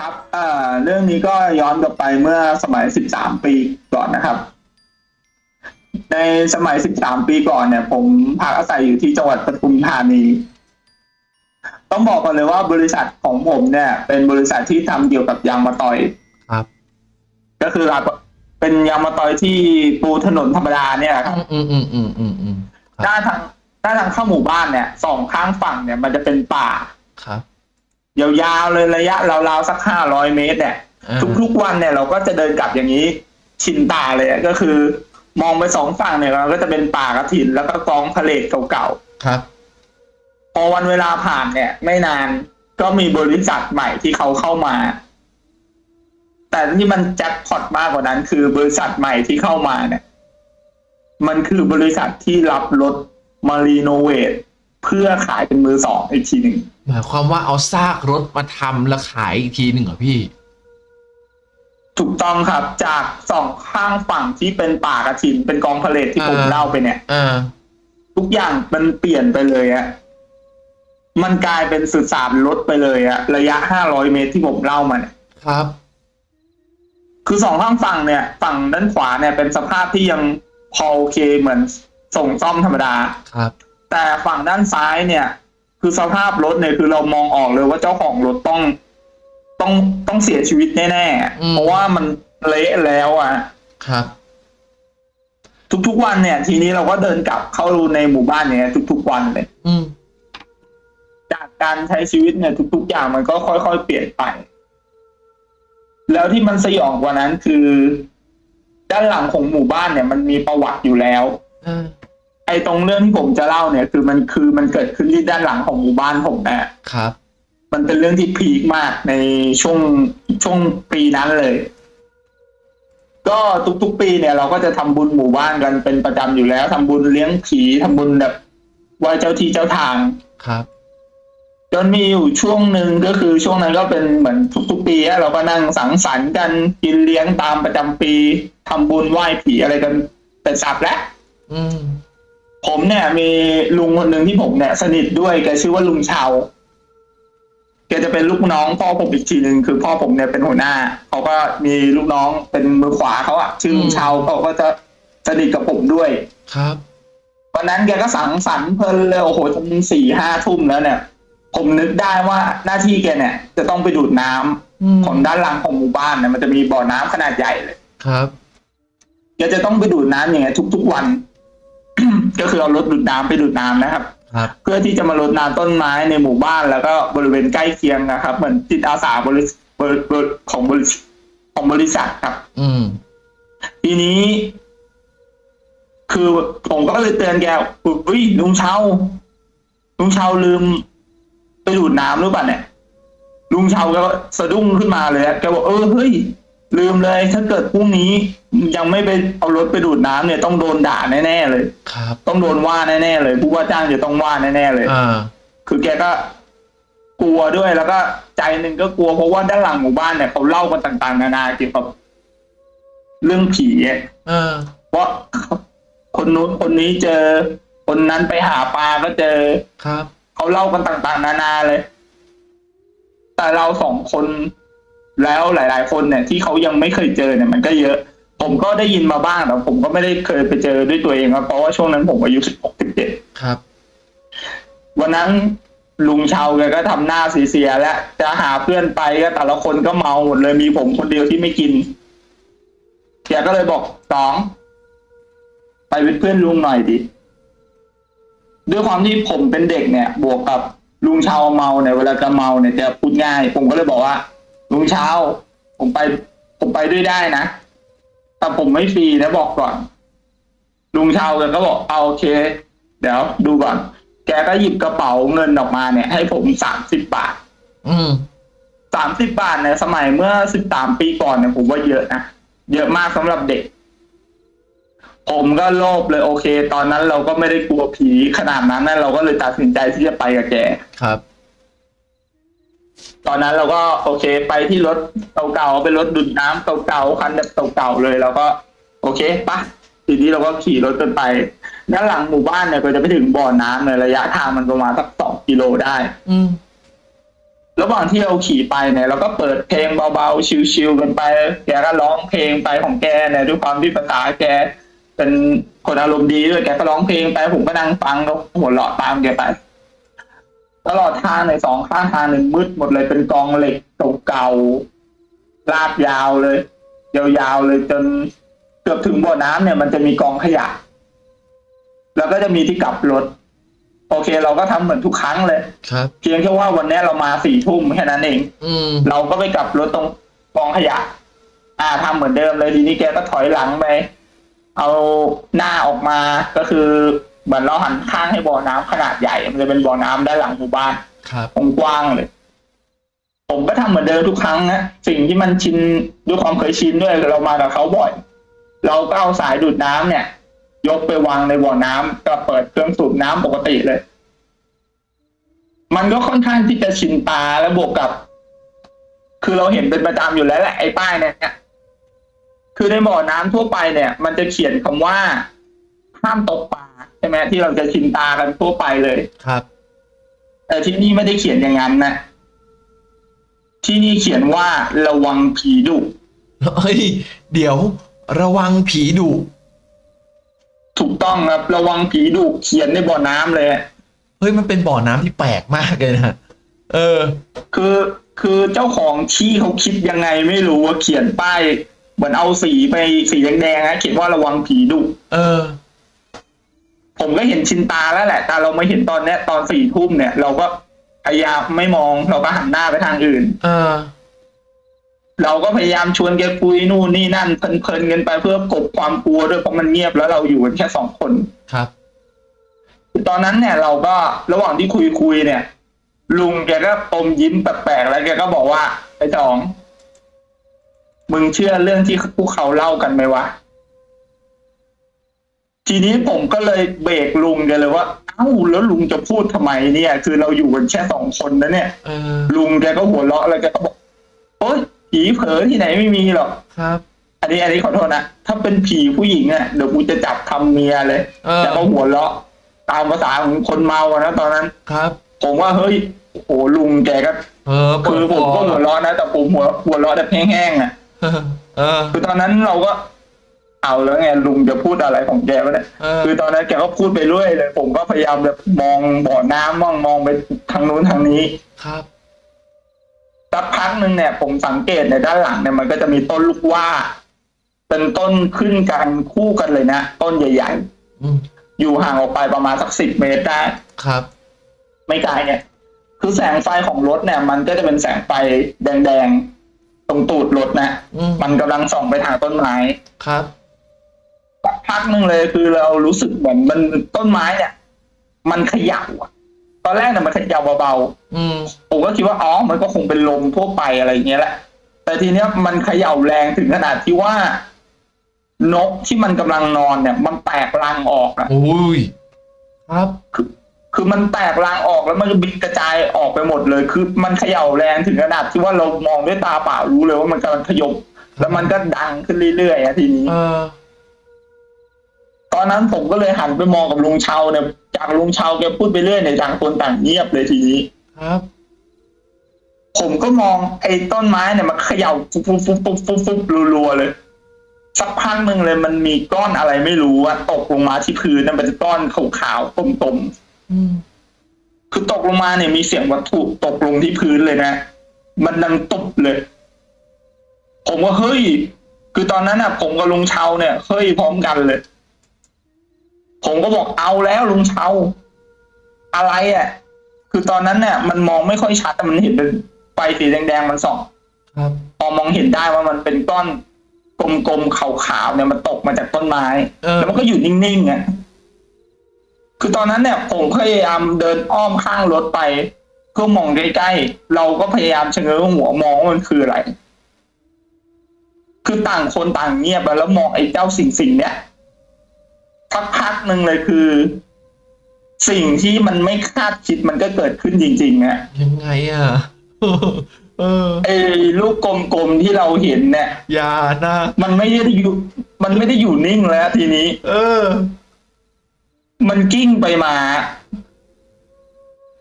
ครับเอ่อเรื่องนี้ก็ย้อนกลับไปเมื่อสมัย 13 ปีก่อนนะครับ ในสมัย 13 ปีก่อนเนี่ย ผมพักอาศัยอยู่ที่จังหวัดปทุมธานี ต้องบอกก่อนเลยว่าบริษัทของผมเนี่ย เป็นบริษัทที่ทำเกี่ยวกับยางมะตอยครับ ก็คือเราเป็นยางมะตอยที่ปูถนนธรรมดาเนี่ยครับอืมอืมอืมอืมอืมครับด้านทางด้านทางเข้าหมู่บ้านเนี่ยสองข้างฝั่งเนี่ย มันจะเป็นป่าครับ ยาวๆเลยระยะราวๆสักห้าร้อยเมตรเนี่ยอ่าทุกๆวันเนี่ยเราก็จะเดินกลับอย่างนี้ ชินตาเลยอะก็คือ มองไปสองฝั่งเนี่ยเราก็จะเป็นป่ากระถินแล้วก็กองพะเลทเก่าครับๆพอวันเวลาผ่านเนี่ย ไม่นานก็มีบริษัทใหม่ที่เขาเข้ามา แต่ที่มันแจ็คพอตมากกว่านั้น คือบริษัทใหม่ที่เข้ามาเนี่ย มันคือบริษัทที่รับรถมารีโนเวทเพื่อขายเป็นมือสองอีกทีหนึ่ง หมายความว่าเอาซากรถมาทำแล้วขายอีกทีหนึ่งเหรอพี่ ถูกต้องครับ จากสองข้างฝั่งที่เป็นป่ากระถิน เป็นกองพะเลทที่ผมอ่าเล่าไปเนี่ยอ่าทุกอย่างมันเปลี่ยนไปเลยอะมันกลายเป็นสื่อสารลดไปเลยอะระยะห้าร้อยเมตรที่ผมเล่ามาเนี่ยครับ คือสองข้างฝั่งเนี่ย ฝั่งด้านขวาเนี่ย เป็นสภาพที่ยังพอโอเคเหมือนส่งซ่อมธรรมดาครับ แต่ฝั่งด้านซ้ายเนี่ย คือสภาพรถเนี่ยคือเรามองออกเลยว่าเจ้าของรถต้องต้องต้องเสียชีวิตแน่ๆ เพราะว่ามันเละแล้วอะครับ ทุกๆวันเนี่ย ทีนี้เราก็เดินกลับเข้าในหมู่บ้านเนี่ยทุกๆวันเลยอืมจากการใช้ชีวิตเนี่ย ทุก ๆ อย่างมันก็ค่อยๆเปลี่ยนไป แล้วที่มันสยองกว่านั้นคือ ด้านหลังของหมู่บ้านเนี่ย มันมีประวัติอยู่แล้วอ่า ไอ้ตรงเรื่องที่ผมจะเล่าเนี่ย คือมันคือมันเกิดขึ้นที่ด้านหลังของหมู่บ้านผมนะครับ มันเป็นเรื่องที่พีคมากในช่วงช่วงปีนั้นเลย ก็ทุกๆปีเนี่ย เราก็จะทำบุญหมู่บ้านกันเป็นประจำอยู่แล้วทำบุญเลี้ยงผีทำบุญแบบไหว้เจ้าที่เจ้าทางครับจนมีอยู่ช่วงหนึ่งก็คือช่วงนั้นก็เป็นเหมือนทุกๆปีอะเราก็นั่งสังสรรค์กันกินเลี้ยงตามประจำปีทำบุญไหว้ผีอะไรกันเป็นสับแล้วอืม ผมเนี่ยมีลุงคนหนึ่งที่ผมเนี่ยสนิทด้วยแกชื่อว่าลุงเชาแกจะเป็นลูกน้องพ่อผมอีกทีหนึ่งคือพ่อผมเนี่ยเป็นหัวหน้าเขาก็มีลูกน้องเป็นมือขวาเขาอะชื่อลุงเชาเขาก็จะสนิทกับผมด้วยครับวันนั้นแกก็สังสรรค์เพลินเลยโอ้โหจนสี่ห้าทุ่มแล้วเนี่ย ผมนึกได้ว่าหน้าที่แกเนี่ย จะต้องไปดูดน้ำอืมของด้านหลังของหมู่บ้านเนี่ยมันจะมีบ่อน้ำขนาดใหญ่เลยครับแกจะต้องไปดูดน้ำอย่างเงี้ยทุกๆวัน ก็คือเอารถดูดน้ำไปดูดน้ำนะครับ ครับ เพื่อที่จะมารดน้ำต้นไม้ในหมู่บ้านแล้วก็บริเวณใกล้เคียงนะครับ เหมือนจิตอาสาบริบริบริของบริษัทของบริษัทครับ อืม ทีนี้ คือผมก็เลยเตือนแกอุ้ยลุงเชาลุงเชาลืม ไปดูดน้ำหรือเปล่าเนี่ยลุงเชาก็สะดุ้งขึ้นมาเลยอะแกบอกเออเฮ้ย ลืมเลยถ้าเกิดพรุ่งนี้ยังไม่ไปเอารถไปดูดน้ำเนี่ยต้องโดนด่าแน่ๆเลยครับต้องโดนว่าแน่ๆเลยผู้ว่าจ้างจะต้องว่าแน่ๆเลยอ่าคือแกก็กลัวด้วยแล้วก็ใจหนึ่งก็กลัวเพราะว่าด้านหลังหมู่บ้านเนี่ยเขาเล่ากันต่าง ๆ นานาเกี่ยวกับเรื่องผีอะอ่าว่าคนนู้นคนนี้เจอ คนนั้นไปหาปลาก็เจอครับเขาเล่ากันต่าง ๆ นานาเลย แต่เราสองคน แล้วหลาย ๆ คนเนี่ยที่เขายังไม่เคยเจอเนี่ยมันก็เยอะ ผมก็ได้ยินมาบ้างแต่ผมก็ไม่ได้เคยไปเจอด้วยตัวเองครับเพราะว่าช่วงนั้นผมอายุสิบหกสิบเจ็ดครับ วันนั้นลุงเชาแกก็ทำหน้าเสียๆแล้วจะหาเพื่อนไปก็แต่ละคนก็เมาหมดเลยมีผมคนเดียวที่ไม่กินแกก็เลยบอกสองไปเป็นเพื่อนลุงหน่อยดิด้วยความที่ผมเป็นเด็กเนี่ย บวกกับลุงเชาเมาเนี่ยเวลาจะเมาเนี่ยจะพูดง่าย ผมก็เลยบอกว่า ลุงเชาผมไป ผมไปด้วยได้นะ แต่ผมไม่ฟรีนะบอกก่อน ลุงเชาแกก็บอกเอาโอเค เดี๋ยวดูก่อน แกก็หยิบกระเป๋าเงินออกมาเนี่ย ให้ผมสามสิบบาท อืมสามสิบบาทเนี่ยสมัยเมื่อสิบสามปีก่อนเนี่ยผมว่าเยอะนะ เยอะมากสำหรับเด็ก ผมก็โลภเลยโอเค ตอนนั้นเราก็ไม่ได้กลัวผีขนาดนั้นนะเราก็เลยตัดสินใจที่จะไปกับแก ครับ ตอนนั้นเราก็โอเคไปที่รถเก่าๆเป็นรถดูดน้ำเก่าๆคันแบบเก่าๆเลยเราก็ โอเคปะทีนี้เราก็ขี่รถกันไปด้านหลังหมู่บ้านเนี่ยก็จะไปถึงบ่อน้ำในระยะทางมันประมาณสักสองกิโลได้ อืมระหว่างที่เราขี่ไปเนี่ยเราก็เปิดเพลงเบาๆชิลๆกันไป แกก็ร้องเพลงไปของแกเนี่ยด้วยความที่ภาษาแก เป็นคนอารมณ์ดีด้วยแกก็ร้องเพลงไปผมก็นั่งฟังแล้วหัวเราะตามแกไป ตลอดทางในสองข้างทางหนึ่งมืดหมดเลยเป็นกองเหล็กเก่าๆลากยาวเลยยาวๆเลยจนเกือบถึงบ่อน้ำเนี่ยมันจะมีกองขยะ แล้วก็จะมีที่กลับรถ โอเค เราก็ทำเหมือนทุกครั้งเลยครับเพียงแค่ว่าวันนี้เรามาสี่ทุ่มแค่นั้นเอง อืมเราก็ไปกลับรถตรงกองขยะ อ่าทำเหมือนเดิมเลยทีนี้แกก็ถอยหลังไปเอาหน้าออกมาก็คือ เหมือนเราหันข้างให้บ่อน้ำขนาดใหญ่ มันจะเป็นบ่อน้ำด้านหลังหมู่บ้านครับกว้างๆเลย ผมก็ทำเหมือนเดิมทุกครั้งนะสิ่งที่มันชินด้วยความเคยชินด้วยเรามากับเขาบ่อย เราก็เอาสายดูดน้ำเนี่ย ยกไปวางในบ่อน้ำก็เปิดเครื่องสูบน้ำปกติเลย มันก็ค่อนข้างที่จะชินตาและบวกกับ คือเราเห็นเป็นประจำอยู่แล้วแหละไอ้ป้ายเนี่ยคือในบ่อน้ำทั่วไปเนี่ย มันจะเขียนคำว่าห้ามตกปลา ใช่ไหมที่เราจะชินตากันทั่วไปเลยครับ แต่ที่นี่ไม่ได้เขียนอย่างนั้นนะที่นี่เขียนว่าระวังผีดุเฮ้ยเดี๋ยว ระวังผีดุถูกต้องครับ ระวังผีดุเขียนในบ่อน้ำเลยเฮ้ยมันเป็นบ่อน้ำที่แปลกมากเลยนะเออ คือคือเจ้าของที่เขาคิดยังไงไม่รู้ว่าเขียนป้ายเหมือนเอาสีไปสีแดงๆนะเขียนว่าระวังผีดุเออ ผมก็เห็นชินตาแล้วแหละ แต่เราไม่เห็นตอนเนี้ยตอนสี่ทุ่มเนี่ย เราก็พยายามไม่มองเราก็หันหน้าไปทางอื่น เออ เราก็พยายามชวนแกคุยนู่นนี่นั่นเพลินๆกันไปเพื่อกลบความกลัวด้วยเพราะมันเงียบแล้วเราอยู่กันแค่สองคนครับ ตอนนั้นเนี่ย เราก็ระหว่างที่คุยคุยๆเนี่ย ลุงแกก็อมยิ้มแปลกๆแล้วแกก็บอกว่าไอ้จองมึงเชื่อเรื่องที่พวกเขาเล่ากันไหมวะ ทีนี้ผมก็เลยเบรกลุงแกเลยว่า เอ้าแล้วลุงจะพูดทำไมเนี่ย คือเราอยู่กันแค่สองคนนะเนี่ยเออลุงแกก็หัวเราะแล้วแกก็บอกโอ๊ยผีเผลอที่ไหนไม่มีหรอกครับ อันนี้อันนี้ขอโทษนะถ้าเป็นผีผู้หญิงอะเดี๋ยวกูจะจับทำเมียเลยเออแต่ก็หัวเราะตามภาษาของคนเมาอะนะตอนนั้นครับ ผมว่าเฮ้ยโอ้โหลุงแกก็เออคือผมก็หัวเราะนะแต่ผมหัวหัวเราะแบบแห้งๆอะเออเออคือตอนนั้นเราก็ เอาแล้วไงลุงจะพูดอะไรของแกวะเนี่ยเออ คือตอนนั้นแกก็พูดไปเรื่อยเลย ผมก็พยายามแบบมองบ่อน้ำมองมองไปทางนู้นทางนี้ครับ สักพักหนึ่งเนี่ยผมสังเกตในด้านหลังเนี่ยมันก็จะมีต้นลูกว่า เป็นต้นขึ้นกันคู่กันเลยนะต้นใหญ่ อืมๆ อยู่ห่างออกไปประมาณสักสิบเมตรได้ ครับ ไม่ไกลเนี่ย คือแสงไฟของรถเนี่ย มันก็จะเป็นแสงไฟแดงๆ ตรงตูดรถนะ อืมมันกำลังส่องไปทางต้นไม้ ครับ สักพักหนึ่งเลยคือเรารู้สึกเหมือนมันต้นไม้เนี่ย มันเขยับอะตอนแรกเนี่ยมันเขยับเบาอืมๆผมก็คิดว่าอ๋อมันก็คงเป็นลมทั่วไปอะไรอย่างเงี้ยแหละ แต่ทีเนี้ยมันเขย่าแรงถึงขนาดที่ว่านกที่มันกำลังนอนเนี่ย มันแตกรังออกอะโอ้ยครับคือคือมันแตกรางออกแล้วมันก็บินกระจายออกไปหมดเลย คือมันเขย่าแรงถึงขนาดที่ว่าเรามองด้วยตาเปล่ารู้เลยว่ามันกำลังขยบแล้วมันก็ดังขึ้นเรื่อยๆอะทีนี้เออตอนนั้นผมก็เลยหันไปมองกับลุงเชาเนี่ยจากลุงเชาแกพูดไปเรื่อยเนี่ยต่างคนต่างเงียบเลยทีนี้ครับ ผมก็มองไอ้ต้นไม้เนี่ยมันเขย่าฟุบฟุบฟุบฟุบฟุบฟุบรัวๆเลย สักพักหนึ่งเลยมันมีก้อนอะไรไม่รู้อะตกลงมาที่พื้นนั่นเป็นก้อนขาวๆกลมๆอืมคือตกลงมาเนี่ยมีเสียงวัตถุตกลงที่พื้นเลยนะมันดังตุบเลย ผมก็เฮ้ยคือตอนนั้นอะ ผมกับลุงเชาเนี่ยเฮ้ยพร้อมกันเลย ผมก็บอกเอาแล้วลุงเชาอะไรอะ คือตอนนั้นเนี่ยมันมองไม่ค่อยชัดแต่มันเห็นเป็นไฟสีแดงๆมันส่องครับพอมองเห็นได้ว่ามันเป็นก้อนกลมๆขาวๆเนี่ยมันตกมาจากต้นไม้เออแล้วมันก็อยู่นิ่งๆอะคือตอนนั้นเนี่ย ผมพยายามเดินอ้อมข้างรถไปเพื่อมองใกล้ๆเราก็พยายามชะเง้อหัวมองว่ามันคืออะไร คือต่างคนต่างเงียบไปแล้วมองไอ้เจ้าสิ่งสิ่งๆเนี้ย สักพักหนึ่งเลยคือ สิ่งที่มันไม่คาดคิดมันก็เกิดขึ้นจริงๆอะยังไงอะเออไอ้ลูกกลมๆที่เราเห็นเนี่ยอย่านะมันไม่ได้อยู่ มันไม่ได้อยู่นิ่งแล้วทีนี้ เออ มันกิ้งไปมา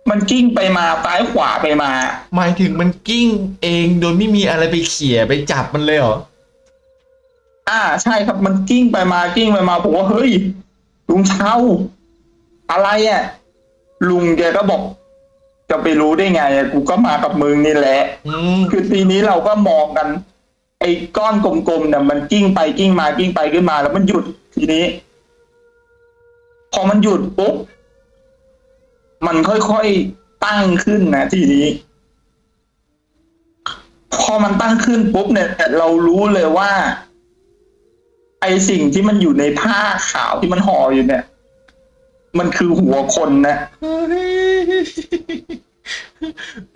มันกิ้งไปมาซ้ายขวาไปมา หมายถึงมันกิ้งเองโดยไม่มีอะไรไปเขี่ยไปจับมันเลยเหรอ อ่า ใช่ครับมันกิ้งไปมากิ้งไปมาผมว่าเฮ้ยลุงเช้า อะไรอะ ลุงแกก็บอก จะไปรู้ได้ไงอะกูก็มากับมึงนี่แหละอืมคือทีนี้เราก็มองกัน ไอ้ก้อนกลมๆเนี่ยมันกิ้งไปกิ้งมากิ้งไปกิ้งมา แล้วมันหยุดทีนี้ พอมันหยุดปุ๊บมันค่อยๆตั้งขึ้นนะทีนี้ พอมันตั้งขึ้นปุ๊บเนี่ยเรารู้เลยว่า ไอสิ่งที่มันอยู่ในผ้าขาวที่มันห่ออยู่เนี่ย มันคือหัวคนนะ เฮ้ย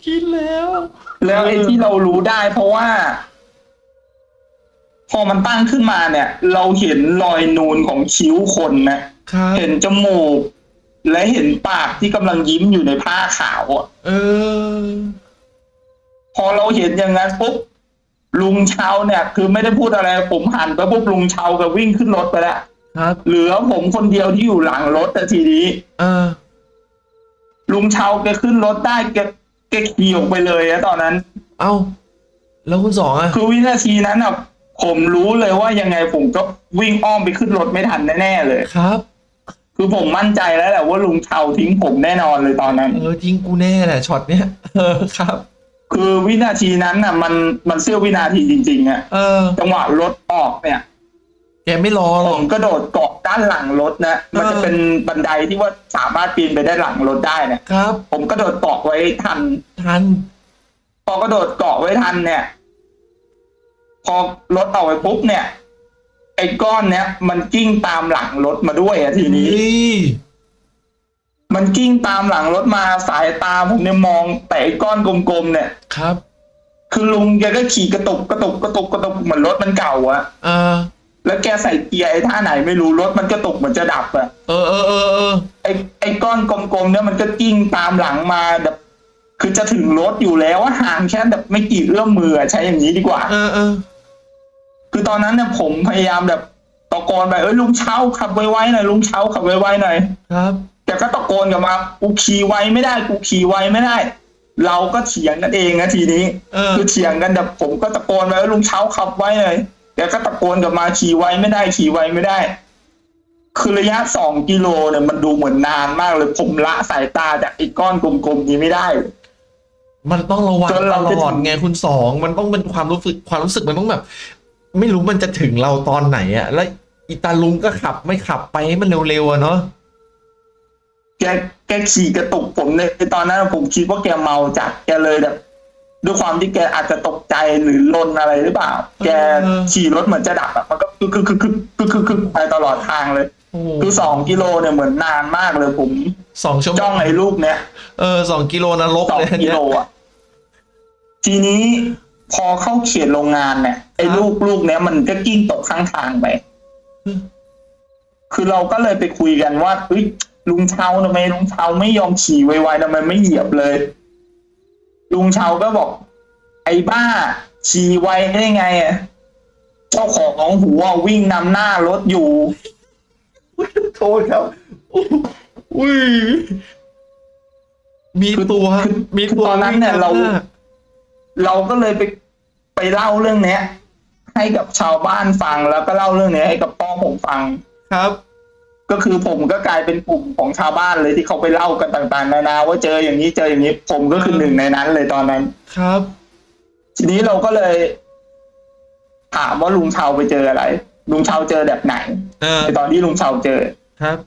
คิดแล้ว แล้วไอ้ที่เรารู้ได้เพราะว่า พอมันตั้งขึ้นมาเนี่ย เราเห็นรอยนูนของคิ้วคนนะ ครับเห็นจมูก และเห็นปากที่กำลังยิ้มอยู่ในผ้าขาวอะ เออ พอเราเห็นอย่างนั้นปุ๊บ ลุงเชาเนี่ย คือไม่ได้พูดอะไร ผมหันไปปุ๊บลุงเชาก็วิ่งขึ้นรถไปแล้วครับ เหลือผมคนเดียวที่อยู่หลังรถแต่ทีนี้ เออ ลุงเชาแกขึ้นรถได้แกแกขี่ออกไปเลยอะตอนนั้น เอ้า แล้วคุณสองอะคือวินาทีนั้นอะผมรู้เลยว่ายังไงผมก็วิ่งอ้อมไปขึ้นรถไม่ทันแน่ๆเลย ครับ คือผมมั่นใจแล้วแหละว่าลุงเชาทิ้งผมแน่นอนเลยตอนนั้น เออจริงกูแน่แหละช็อตเนี้ยเออครับ คือวินาทีนั้นน่ะ มันมันเสี้ยววินาทีจริงๆอะเออ จังหวะรถออกเนี่ย แกไม่รอหรผอก มกระโดดเกาะด้านหลังรถนะมันจะเป็นบันไดที่ว่าสามารถปีนไปได้หลังรถได้เนี่ย ครับ ผมกระโดดเกาะไว้ทัน ทัน พอกระโดดเกาะไว้ทันเนี่ย พอรถออกไปปุ๊บเนี่ย ไอ้ก้อนเนี้ยมันกิ้งตามหลังรถมาด้วยอะทีนี้เฮ้ย มันกิ้งตามหลังรถมาสายตาผมเนี่ยมองแต่ไอ้ก้อนกลมๆเนี่ยครับ คือลุงแกก็ขี่กระตุกกระตุกกระตุกกระตุกเหมือนรถมันเก่าอะเออ แล้วแกใส่เกียร์ไอ้ท่าไหนไม่รู้รถมันกระตุกเหมือนจะดับอะเออเออเออเออไอ้ไอ้ก้อนกลมๆเนี่ยมันก็กิ้งตามหลังมาแบบคือจะถึงรถอยู่แล้วอะห่างแค่แบบไม่กี่เอื้อมมืออะใช้อย่างนี้ดีกว่า เออเออคือตอนนั้นเนี่ยผมพยายามแบบตะโกนไปเอ้ยลุงเช้าขับไวๆหน่อยลุงเช้าขับไวๆหน่อยครับ แกก็ตะโกนกลับมากูขี่ไวไม่ได้กูขี่ไวไม่ได้ เราก็เถียงกันเองนะทีนี้เออคือเถียงกันแบบผมก็ตะโกนไปว่าลุงเช้าขับไว้เลยแกก็ตะโกนกลับมาขี่ไวไม่ได้ขี่ไวไม่ได้ คือระยะสองกิโลเนี่ยมันดูเหมือนนานมากเลยผมละสายตาจากไอ้ก้อนกลมๆนี้ไม่ได้มันต้องระวังจนตเราลจะอดไงคุณสองมันต้องเป็นความรู้สึกความรู้สึกมันต้องแบบ ไม่รู้มันจะถึงเราตอนไหนอะแล้วอีตาลุงก็ขับไม่ขับไปให้มันเร็วๆอะเนาะ แกแกขี่กระตุกผมในตอนนั้นผมคิดว่าแกเมาจัดแกเลยแบบด้วยความที่แกอาจจะตกใจหรือลนอะไรหรือเปล่า แกขี่รถเหมือนจะดับอะมันก็คือคือคือคือคือคือคือไปตลอดทางเลยโอ้โหคือสองกิโลเนี่ยเหมือนนานมากเลยผมสองชั่วโมจ้องงไอ้ลูกเนี้ยเออสองกิโลนรกสองเลยอันกิเนี้ยโลอะทีนี้พอเข้าเขตโรงงานเนี่ยไอ้ครับลูกลูกเนี้ยมันก็กิ้งตกข้างทางไปอืมคือเราก็เลยไปคุยกันว่าเฮ้ย ลุงเชาทำไมลุงเชาไม่ยอมขี่ไวๆทำไมไม่เหยียบเลย ลุงเชาก็บอก ไอ้บ้า ขี่ไวได้ไงอะเจ้าของหัววิ่งนำหน้ารถอยู่โทษครับอุ้ยมีคือตัวคือมีคือตัวตอนนั้นเนี่ยเราวิ่งนำหเราก็เลยไปไปเล่าเรื่องเนี้ย ให้กับชาวบ้านฟังแล้วก็เล่าเรื่องเนี้ยให้กับพ่อผมฟังครับ ก็คือผมก็กลายเป็นกลุ่มของชาวบ้านเลยที่เขาไปเล่ากันต่างๆนานาว่าเจออย่างนี้เจออย่างนี้ ผมก็คือหนึ่งในนั้นเลยตอนนั้น ครับ ทีนี้เราก็เลยถามว่าลุงเชาไปเจออะไร ลุงเชาเจอแบบไหนเออในตอนที่ลุงเชาเจอครับ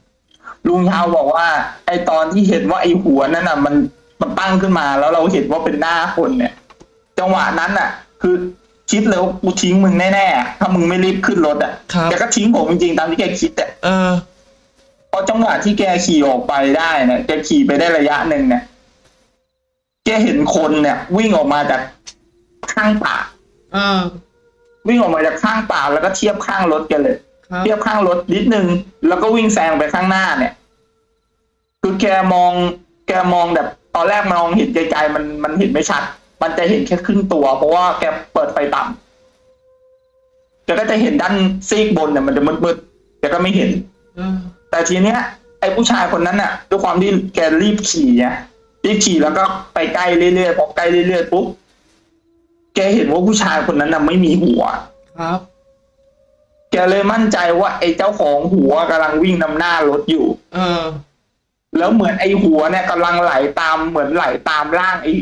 ลุงเชาบอกว่า ไอตอนที่เห็นว่าไอหัวนั่นน่ะ มันมันตั้งขึ้นมา แล้วเราเห็นว่าเป็นหน้าคนเนี่ย จังหวะนั้นน่ะ คือคิดเลยว่ากูทิ้งมึงแน่ๆถ้ามึงไม่รีบขึ้นรถอะครับแกก็ทิ้งผมจริงๆตามที่แกคิดอะเออพ อจังหวะที่แกขี่ออกไปได้เนี่ยแกขี่ไปได้ระยะหนึ่งเนี่ย แกเห็นคนเนี่ย วิ่งออกมาจากข้างป่าเออวิ่งออกมาจากข้างป่าแล้วก็เทียบข้างรถแกันเลยครับเทียบข้างรถนิดนึง แล้วก็วิ่งแซงไปข้างหน้าเนี่ย คือแกมอง แกมองแบบ ตอนแรกมองเห็นไกลๆมันมันเห็นไม่ชัด มันจะเห็นแค่ครึ่งตัว เพราะว่าแกเปิดไฟต่ำแกก็จะเห็นด้านซีกบนเนี่ยมันจะมืดๆแกก็ไม่เห็นเออแต่ทีเนี้ยไอ้ผู้ชายคนนั้นน่ะด้วยความที่แกรีบขี่ไงแกที่ขี่แล้วก็ไปใกล้เรื่อยๆพอใกล้เรื่อยๆปุ๊บแกเห็นว่าผู้ชายคนนั้นน่ะไม่มีหัวครับ แกเลยมั่นใจว่า ไอ้เจ้าของหัวกำลังวิ่งนำหน้ารถอยู่ เออ แล้วเหมือนไอ้หัวเนี่ยกำลังไหลตามเหมือนไหลตามร่างไอ้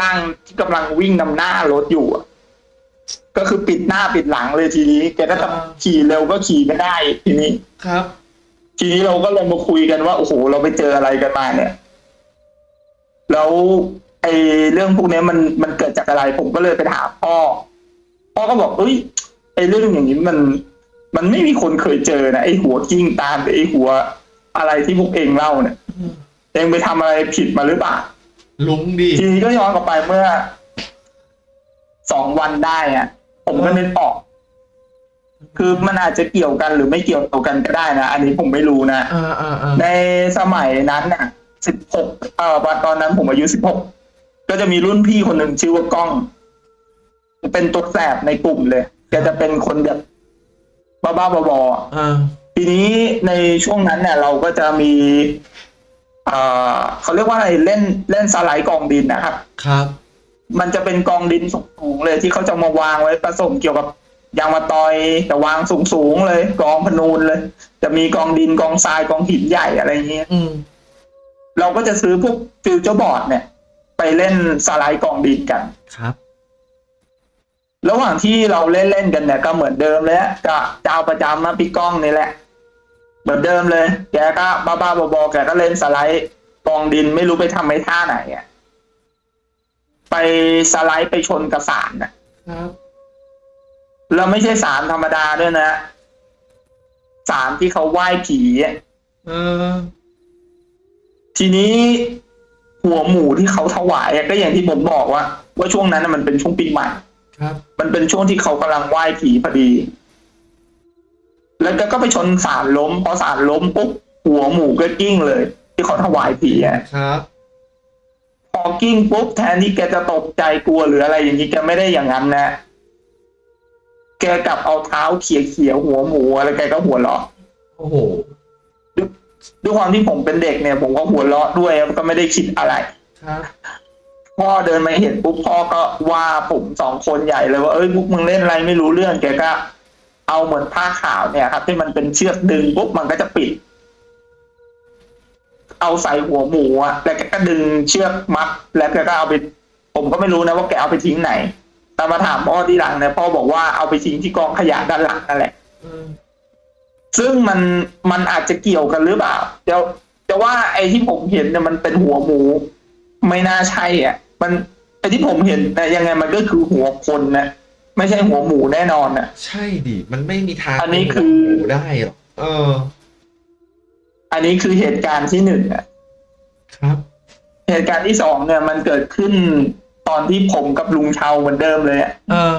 ร่างที่กำลังวิ่งนำหน้ารถอยู่อะก็คือปิดหน้าปิดหลังเลยทีนี้แกก็จะอ่าขี่เร็วก็ขี่ไม่ได้ทีนี้ครับ ทีนี้เราก็เลยมาคุยกันว่าโอ้โหเราไปเจออะไรกันมาเนี่ย แล้วไอ้เรื่องพวกเนี้ยมันมันเกิดจากอะไร ผมก็เลยไปถามพ่อ พ่อก็บอกเอ้ยไอ้เรื่องอย่างนี้มัน มันไม่มีคนเคยเจอนะไอ้หัวกิ้งตามไอ้หัวอะไรที่พวกเองเล่าเนี่ยเองไปทำอะไรผิดมาหรือเปล่าลุงดิทีนี้ก็ย้อนกลับไปเมื่อสองวันได้อะผมก็นึกออก คือมันอาจจะเกี่ยวกันหรือไม่เกี่ยวกันก็ได้นะ อันนี้ผมไม่รู้นะอ่าอ่าอ่าในสมัยนั้นน่ะสิบหกเอ่อตอนนั้นผมอายุสิบหกก็จะมีรุ่นพี่คนหนึ่งชื่อว่ากล้อง เป็นตัวแสบในกลุ่มเลยแกจะเป็นคนแบบบ้าๆบอๆอ่าทีนี้ในช่วงนั้นเนี่ยเราก็จะมีเอ่อเขาเรียกว่าอะไรเล่นเล่นสไลด์กองดินนะครับ ครับ มันจะเป็นกองดินสูงๆเลยที่เขาจะมาวางไว้ผสมเกี่ยวกับ ยางมะตอยแต่วางสูงๆเลย กองพูนเลย จะมีกองดินกองทรายกองหินใหญ่อะไรอย่างเงี้ยอืมเราก็จะซื้อพวกฟิวเจอร์บอร์ดเนี่ย ไปเล่นสไลด์กองดินกันครับ ระหว่างที่เราเล่นเล่นๆกันเนี่ย ก็เหมือนเดิมเลยฮะก็เจ้าประจำนะพี่ก้องนี่แหละ เหมือนเดิมเลย แกก็บ้าๆบอๆแกก็เล่นสไลด์กองดินไม่รู้ไปทำไอ้ท่าไหนอะไปสไลด์ไปชนกระสานน่ะครับ แล้วไม่ใช่สารธรรมดาด้วยนะสารที่เขาไหว้ผีอะเออทีนี้หัวหมูที่เขาถวายอะก็อย่างที่ผมบอกว่า ว่าช่วงนั้นน่ะมันเป็นช่วงปีใหม่ครับมันเป็นช่วงที่เขากำลังไหว้ผีพอดี แล้วแกก็ไปชนสารล้ม พอสารล้มปุ๊บหัวหมูก็กิ้งเลย ที่เขาถวายผีอะครับพอกิ้งปุ๊บแทนที่แกจะตกใจกลัวหรืออะไรอย่างนี้แกไม่ได้อย่างนั้นนะ แกกลับเอาเท้าเขี่ยเขี่ยๆหัวหมูอะไรแกก็หัวเราะโอ้โหด้วยด้วยความที่ผมเป็นเด็กเนี่ย ผมก็หัวเราะด้วยก็ไม่ได้คิดอะไรครับพ่อเดินมาเห็นปุ๊บพ่อก็ว่าผมสองคนใหญ่เลยว่าเอ้ยพวกมึงเล่นอะไรไม่รู้เรื่องแกก็ เอาเหมือนผ้าขาวเนี่ยครับ ที่มันเป็นเชือกดึงปุ๊บมันก็จะปิด เอาใส่หัวหมูอะแล้วแกก็ดึงเชือกมัดแล้วแกก็เอาไป ผมก็ไม่รู้นะว่าแกเอาไปทิ้งไหน แต่มาถามพ่อที่หลังเนี่ยพ่อบอกว่าเอาไปทิ้งที่กองขยะด้านหลังนั่นแหละเออซึ่งมันมันอาจจะเกี่ยวกันหรือเปล่าเดี๋ยวจะว่าไอ้ที่ผมเห็นเนี่ยมันเป็นหัวหมู ไม่น่าใช่อะ มันไอ้ที่ผมเห็นแต่ยังไงมันก็คือหัวคนนะไม่ใช่หัวหมูแน่นอนน่ะ ใช่ดิมันไม่มีทางอันนี้คือเป็นหัวหมูได้หรอกเออ อันนี้คือเหตุการณ์ที่หนึ่งอะครับ เหตุการณ์ที่สองเนี่ย มันเกิดขึ้น ตอนที่ผมกับลุงเชาเหมือนเดิมเลยอะเออ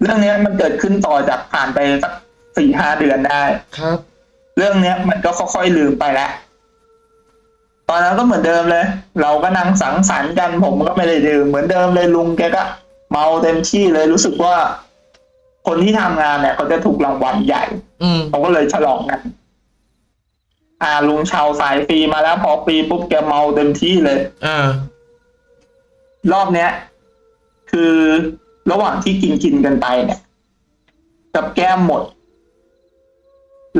เรื่องเนี้ยมันเกิดขึ้นต่อจากผ่านไปสักสี่ห้าเดือนได้ ครับ เรื่องเนี้ยมันก็ค่อยๆลืมไปแล้วตอนนั้นก็เหมือนเดิมเลย เราก็นั่งสังสรรค์กันผมก็ไม่ได้ดื่มเหมือนเดิมเลยลุงแกก็เมาเต็มที่เลยรู้สึกว่า คนที่ทำงานเนี่ยเขาจะถูกรางวัลใหญ่อืม เขาก็เลยฉลองกัน อ่าลุงชาวสายฟรีมาแล้วพอฟรีปุ๊บแกเมาเต็มที่เลย อ่า รอบเนี้ย คือระหว่างที่กินกินกันไปเนี่ย กับแก้มหมด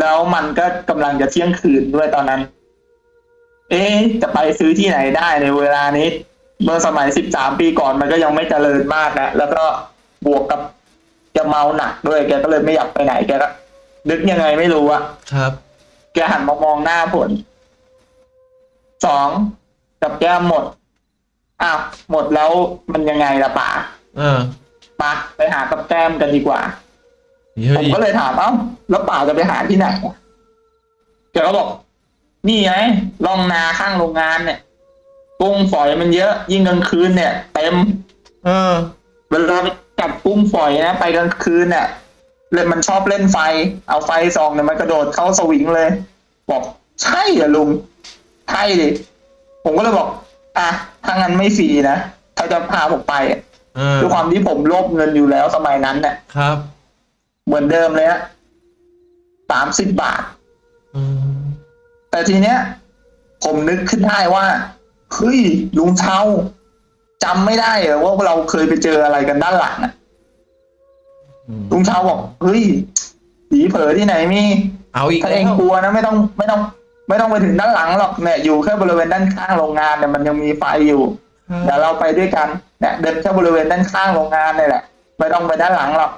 แล้วมันก็กำลังจะเที่ยงคืนด้วยตอนนั้น เอ๊ะจะไปซื้อที่ไหนได้ในเวลานี้ เมื่อสมัยสิบสามปีก่อนมันก็ยังไม่เจริญมากนะแล้วก็บวกกับจะเมาหนักด้วย แกก็เลยไม่อยากไปไหนแกก็นึกยังไงไม่รู้อะครับ แกหันมามองหน้าผล สองกับแก้มหมด อ้าวหมดแล้วมันยังไงล่ะป่าเออปะไปหากับแก้มกันดีกว่าเฮ้ผมยก็เลยถามเอ้าแล้วป่าจะไปหาที่ไหนอะแกก็บอก นี่ไงร่องนาข้างโรงงานเนี่ยกุ้งฝอยมันเยอะ ยิ่งกลางคืนเนี่ยเต็ม เออเวลาไปจับกุ้งฝอยนะไปกลางคืนเนี่ยเลยมันชอบเล่นไฟ เอาไฟส่องเนี่ยมันกระโดดเข้าสวิงเลย บอกใช่เหรอลุงใช่ดิผมก็เลยบอก อะถ้างั้นไม่ฟรีนะถ้าจะพาผมไปอะเออด้วยความที่ผมโลภเงินอยู่แล้วสมัยนั้นเนี่ยครับเหมือนเดิมเลยฮะสามสิบบาท อืมแต่ทีเนี้ย ผมนึกขึ้นได้ว่าเฮ้ยลุงเชาจำไม่ได้เหรอว่าเราเคยไปเจออะไรกันด้านหลังอะอืมลุงเชาบอกเฮ้ยผีเผลอที่ไหนมีเอาอีกถ้าแล้เองวกลัวนะไม่ต้องไม่ต้อง ไม่ต้องไปถึงด้านหลังหรอกเนี่ยอยู่แค่บริเวณด้านข้างโรงงานเนี่ยมันยังมีไฟอยู่เดี๋ยวเราไปด้วยกันเนี่ยเดินแค่บริเวณด้านข้างโรงงานนี่แหละไม่ต้องไปด้านหลังหรอก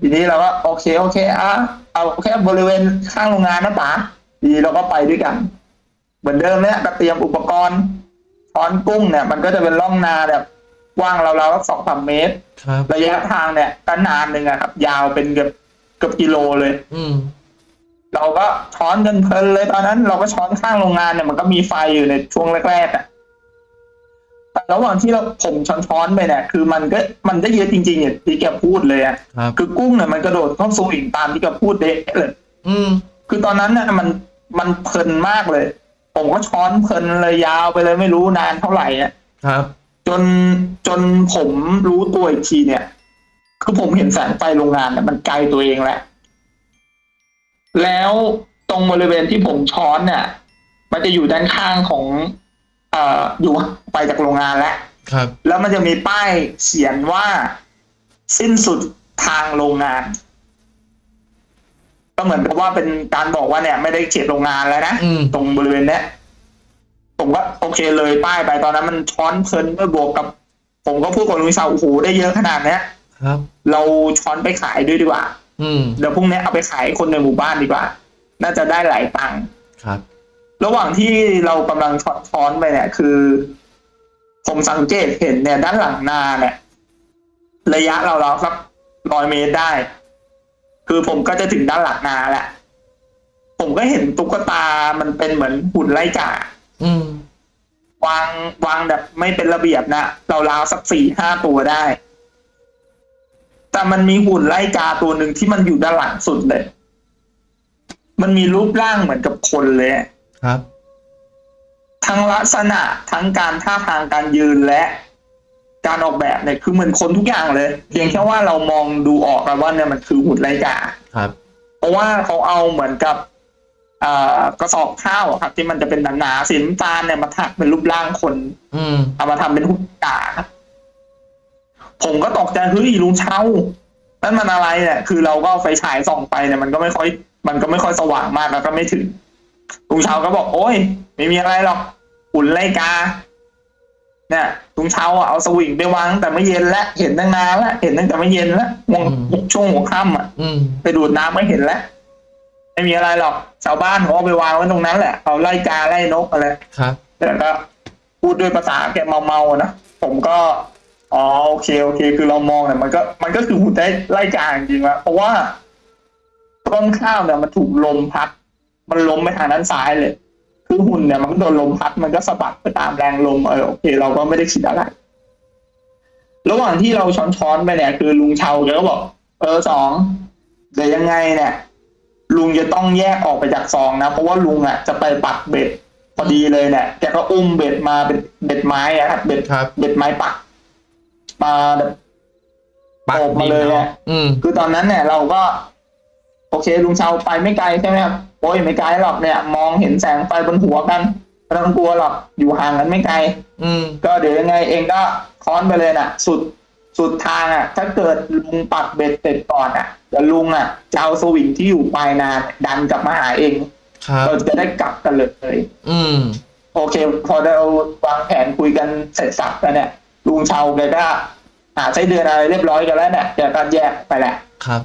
ทีนี้เราก็โอเคโอเคอะเอาแค่บริเวณข้างโรงงานนะป๋าทีนี้เราก็ไปด้วยกัน เหมือนเดิมเนี่ยก็เตรียมอุปกรณ์ช้อนกุ้งเนี่ย มันก็จะเป็นร่องนาแบบกว้างเราเราๆสองสามเมตรครับระยะทางเนี่ยก็นานหนึ่งอะครับ ยาวเป็นเกือบเกือบกิโลเลย อืม เราก็ช้อนกันเพลินเลยตอนนั้น เราก็ช้อนข้างโรงงานเนี่ยมันก็มีไฟอยู่ในช่วงแรกๆอะแต่ระหว่างที่เราผมช้อนช้อนๆไปเนี่ยคือมันก็มันได้เยอะจริงๆอย่างที่แกพูดเลยอะครับคือกุ้งเนี่ยมันกระโดดเข้าสวิงตามที่แกพูดเด็เลยอืม คือตอนนั้นเนี่ยมันมันเพลินมากเลย ผมก็ช้อนเพลินเลยยาวไปเลยไม่รู้นานเท่าไหร่อะครับ จนจนผมรู้ตัวอีกทีเนี่ย คือผมเห็นแสงไฟโรงงานเนี่ยมันไกลตัวเองแหละ แล้วตรงบริเวณที่ผมช้อนเนี่ย มันจะอยู่ด้านข้างของเอ่ออยู่ไปจากโรงงานแล้วครับ แล้วมันจะมีป้ายเขียนว่าสิ้นสุดทางโรงงาน ก็เหมือนกับว่าเป็นการบอกว่าเนี่ย ไม่ได้เขตโรงงานแล้วนะอืม ตรงบริเวณเนี้ยผมก็โอเคเลยป้ายไปตอนนั้นมันช้อนเพลินด้วยบวกกับ ผมก็พูดกับลุงวิชาโอ้โหได้เยอะขนาดเนี้ย ครับ เราช้อนไปขายด้วยดีกว่า อืมเดี๋ยวพรุ่งนี้เอาไปขายให้คนในหมู่บ้านดีกว่า น่าจะได้หลายตังค์ครับ ระหว่างที่เรากำลังช้อนช้อนไปเนี่ย คือ ผมสังเกตเห็นเนี่ย ด้านหลังนาเนี่ย ระยะเราเราๆสักร้อยเมตรได้ คือผมก็จะถึงด้านหลังนาแหละผมก็เห็นตุ๊กตามันเป็นเหมือนหุ่นไล่จ่าอืมวางวางแบบไม่เป็นระเบียบนะเราราวๆสักสี่ห้าตัวได้แต่ มันมีหุ่นไล่กาตัวหนึ่งที่มันอยู่ด้านหลังสุดเลย มันมีรูปร่างเหมือนกับคนเลยอะครับ ทั้งลักษณะทั้งการท่าทางการยืนและการออกแบบเนี่ยคือเหมือนคนทุกอย่างเลย เพียงแค่ว่าเรามองดูออกกันว่าเนี่ยมันคือหุ่นไล่กาครับ เพราะว่าเขาเอาเหมือนกับเอ่อกระสอบข้าวอะครับ ที่มันจะเป็นหนาๆสีน้ำตาลเนี่ยมาถักเป็นรูปร่างคนอืมเอามาทำเป็นหุ่นกาครับ ผมก็ตกใจเฮ้ยลุงเช้านั่นมันอะไรเนี่ยคือเราก็เอาไฟฉายส่องไปเนี่ยมันก็ไม่ค่อย มันก็ไม่ค่อยสว่างมากแล้วก็ไม่ถึงลุงเช้าก็บอก โอ้ย ไม่มีอะไรหรอกหุ่นไล่กา เนี่ยลุงเช้าอะเอาสวิงไปวางตั้งแต่ไม่เย็นแล้วเห็นตั้งนานแล้วเห็นตั้งแต่ไม่เย็นแล้ววงอืมช่วงหัวค่ำอะอืมไปดูดน้ำไม่เห็นแล้วไม่มีอะไรหรอกชาวบ้านเขาเอาไปวางไว้ตรงนั้นแหละเอาไล่กาไล่นกอะไรครับแต่ก็พูดด้วยภาษาแกเมาๆนะผมก็ อ๋อโอเคโอเค คือเรามองเนี่ยมันก็มันก็คือหุ่นได้ไล่กาจริงๆวะเพราะว่าต้นข้าวเนี่ยมันถูกลมพัด มันล้มไปทางด้านซ้ายเลย คือหุ่นเนี่ยมันก็โดนลมพัดมันก็สะบัดไปตามแรงลมเออโอเค เราก็ไม่ได้คิดอะไร ระหว่างที่เราช้อนๆไปเนี่ยคือลุงเชาแกก็บอก เออสองเดี๋ยวยังไงเนี่ย ลุงจะต้องแยกออกไปจากซองนะ เพราะว่าลุงอะจะไปปักเบ็ดพอดีเลยเนี่ยแกก็อุ้มเบ็ดมาเป็นเบ็ดไม้อะครับเบ็ดครับเบ็ดไม้ปัก มาแบบปักโอบมาดินเลยเนาะอะอืมคือตอนนั้นเนี่ยเราก็ โอเคลุงเชาไปไม่ไกลใช่ไหมครับโอ้ยไม่ไกลหรอกเนี่ย มองเห็นแสงไฟบนหัวกันไม่ต้องกลัวหรอกอยู่ห่างกันไม่ไกล อืม ก็เดี๋ยวยังไงเองก็ค้อนไปเลยน่ะ สุดสุดทางอะ ถ้าเกิดลุงปักเบ็ดเสร็จก่อนอะเดี๋ยวลุงอะจะเอาสวิงที่อยู่ปลายนาดันกลับมาหาเองครับเราจะได้กลับกันเลย อืม โอเค พอเราวางแผนคุยกันเสร็จสับแล้วเนี่ย ลุงเชาแกก็หาไส้เดือนอะไรเรียบร้อยกันแล้วเนี่ยแกก็แยกไปแหละครับ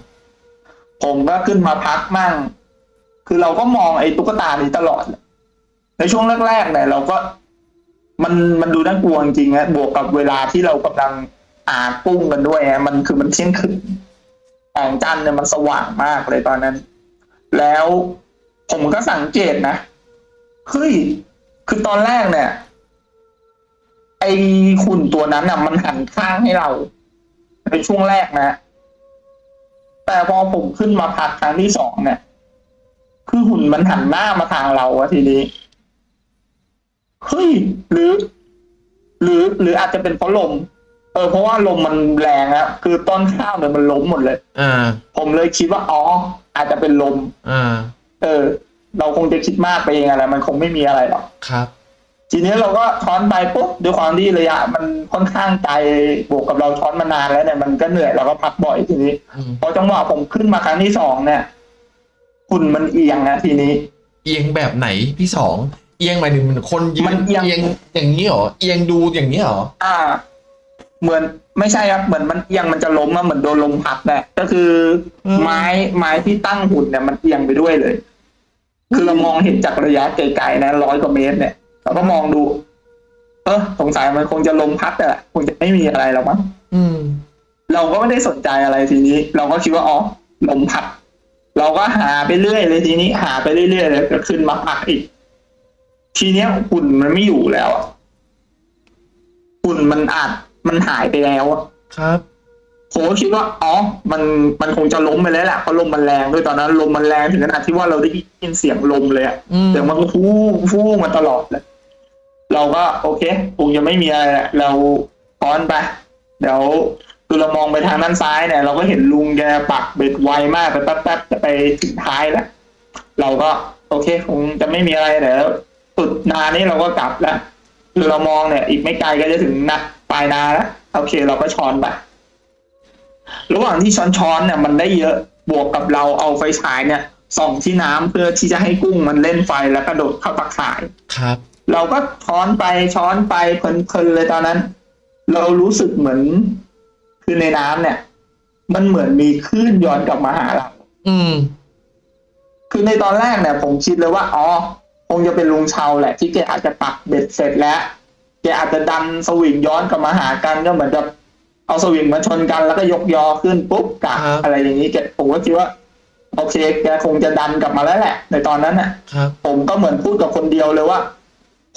ผมก็ขึ้นมาพักมั่ง คือเราก็มองไอ้ตุ๊กตานี้ตลอด ในช่วงแรกๆเนี่ยเราก็มันมันดูน่ากลัวจริงๆนะบวกกับเวลาที่เรากำลังอากุ้งกันด้วยฮะมันคือมันเที่ยงคืนแสงจันทร์เนี่ยมันสว่างมากเลยตอนนั้น แล้วผมก็สังเกตนะเฮ้ยคือตอนแรกเนี่ย ไอ้หุ่นตัวนั้นน่ะ มันหันข้างให้เราในช่วงแรกนะ แต่พอผมขึ้นมาพักครั้งที่สองเนี่ย คือหุ่นมันหันหน้ามาทางเราอะทีนี้เฮ้ยหรือ หรือ หรืออาจจะเป็นเพราะลม เออ เพราะว่าลมมันแรงอะคือต้นข้าวเนี่ยมันล้มหมดเลยอ่าผมเลยคิดว่าอ๋ออาจจะเป็นลมอ่าเออ เราคงจะคิดมากไปเองอะไร มันคงไม่มีอะไรหรอกครับ ทีนี้เราก็ช้อนไปปุ๊บด้วยความที่ระยะ มันค่อนข้างไกลบวกกับเราช้อนมานานแล้วเนี่ยมันก็เหนื่อยเราก็พักบ่อยทีนี้อืมพอจังหวะผมขึ้นมาครั้งที่สองเนี่ยหุ่นมันเอียงนะทีนี้ เอียงแบบไหนพี่สองเอียงหมายถึงเหมือนคนยืมันนเอียงเอียงอย่างนี้เหรอเอียงดูอย่างนี้เหรออ่า เหมือนไม่ใช่ครับเหมือนมันเอียงมันจะล้มอะเหมือนโดนลมพัดแหละก็คืออมไม้ไม้ที่ตั้งหุ่นเนี่ยมันเอียงไปด้วยเลย คือเรามองเห็นจากระยะไกลๆนะร้อยกว่าเมตรเนี่ย เราก็มองดู เออสงสัยมันคงจะลมพัดอะคงจะไม่มีอะไรหรอกมั้งอืมเราก็ไม่ได้สนใจอะไรทีนี้ เราก็คิดว่าอ๋อลมพัดเราก็หาไปเรื่อยเลยทีนี้ หาไปเรื่อยๆเลยก็ขึ้นมาพักอีก ทีเนี้ยหุ่นมันไม่อยู่แล้วอะหุ่นมันอาจมันหายไปแล้วอะครับผมก็คิดว่าอ๋อ มันมันคงจะล้มไปแล้วแหละเพราะลมมันแรงด้วยตอนนั้นลมมันแรงถึงขนาดที่ว่าเราได้ยินเสียงลมเลยอะอืมเสียงมันก็ฟู่ฟู่มาตลอดเลย เราก็โอเคคงจะไม่มีอะไรและเราป้อนไป เดี๋ยวคือเรามองไปทางด้านซ้ายเนี่ย เราก็เห็นลุงแกปักเบ็ดไวมากไปแป๊บๆจะไปถึงท้ายแล้วเราก็โอเคคงจะไม่มีอะไรเดี๋ยวสุดนานี้เราก็กลับแล้วคือเรามองเนี่ย อีกไม่ไกลก็จะถึงนักปลายนาแล้วโอเค เราก็ช้อนไประหว่างที่ช้อนช้อนๆเนี่ยมันได้เยอะบวกกับเราเอาไฟฉายเนี่ยส่องที่น้ำเพื่อที่จะให้กุ้งมันเล่นไฟแล้วกระโดดเข้าตะข่ายครับ เราก็ช้อนไปช้อนไปเพลินๆเลยตอนนั้น เรารู้สึกเหมือน คือในน้ำเนี่ย มันเหมือนมีคลื่นย้อนกลับมาหาเรา อืม คือในตอนแรกเนี่ย ผมคิดเลยว่าอ๋อคงจะเป็นลุงเชาแหละ ที่แกอาจจะปักเบ็ดเสร็จแล้วแกอาจจะดันสวิงย้อนกลับมาหากันก็เหมือนกับเอาสวิงมาชนกันแล้วก็ยกยอขึ้นปุ๊บกะครับอะไรอย่างนี้แกผมก็คิดว่าโอเคแกคงจะดันกลับมาแล้วแหละ ในตอนนั้นน่ะครับผมก็เหมือนพูดกับคนเดียวเลยว่า